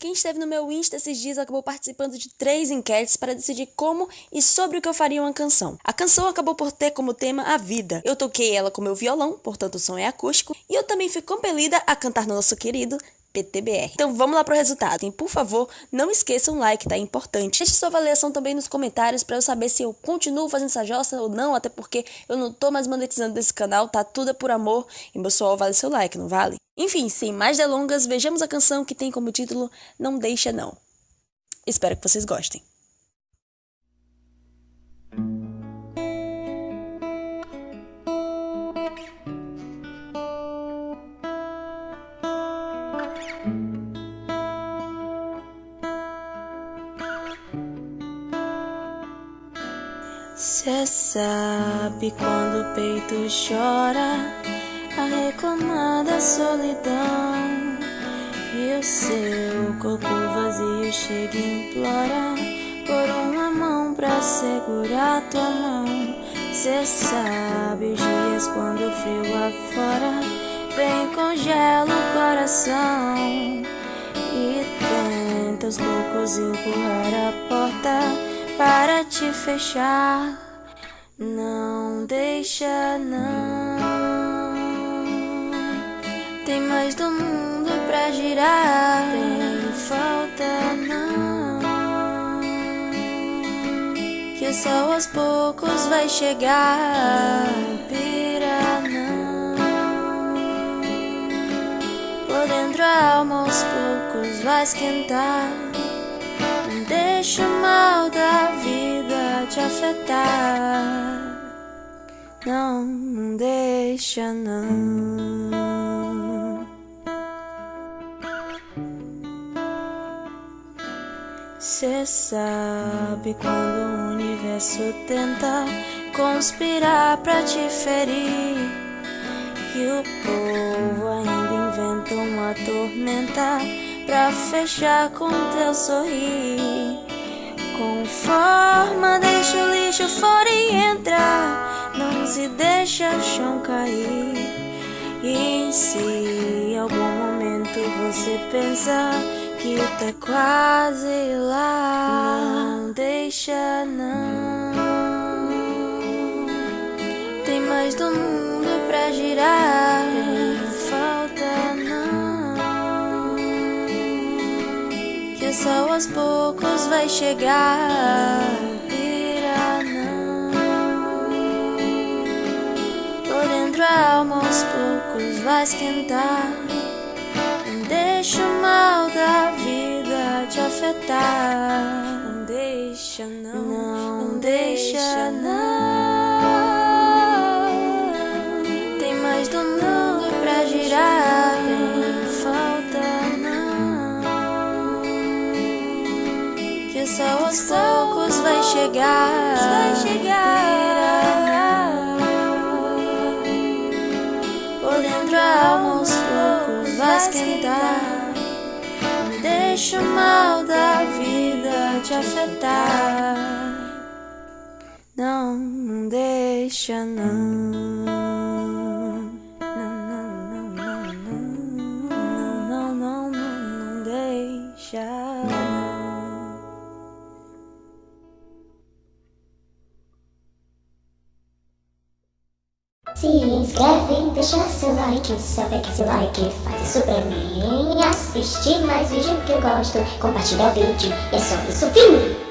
Quem esteve no meu Insta esses dias acabou participando de três enquetes para decidir como e sobre o que eu faria uma canção. A canção acabou por ter como tema a vida. Eu toquei ela com meu violão, portanto o som é acústico, e eu também fui compelida a cantar no nosso querido PTBR. Então vamos lá pro resultado. E por favor, não esqueça um like, tá? É importante. Deixe sua avaliação também nos comentários para eu saber se eu continuo fazendo essa jossa ou não, até porque eu não tô mais monetizando desse canal, tá tudo é por amor. E pessoal, vale seu like, não vale? Enfim, sem mais delongas, vejamos a canção que tem como título Não Deixa Não. Espero que vocês gostem. Cê sabe quando o peito chora a reclamar da solidão e o seu corpo vazio chega e implora por uma mão pra segurar tua mão. Cê sabe os dias quando o frio afora vem congela o coração e tenta aos poucos empurrar a porta para te fechar. Não deixa, não. Tem mais do mundo pra girar. Tem falta, não. Que o sol aos poucos vai chegar. Pira, não. Por dentro a alma aos poucos vai esquentar. Deixa o mal da afetar. Não, não deixa não. Cê sabe quando o universo tenta conspirar pra te ferir. E o povo ainda inventa uma tormenta pra fechar com teu sorrir. Com forma, deixa o fora e entra. Não se deixa o chão cair. E se em algum momento você pensa que tá quase lá, não deixa não. Tem mais do mundo pra girar. o sol aos poucos vai chegar. Por dentro a alma aos poucos vai esquentar. Não deixa o mal da vida te afetar. Não deixa não, não, não deixa não. Tem mais do mundo pra girar. que o sol aos poucos vai chegar. Vai chegar. Alma aos poucos vai esquentar. Não deixa o mal da vida te afetar. Não, não deixa não. Se inscreve, deixa seu like, sabe que esse like faz isso pra mim Assistir mais vídeo que eu gosto, compartilhar o vídeo, é só isso, fim!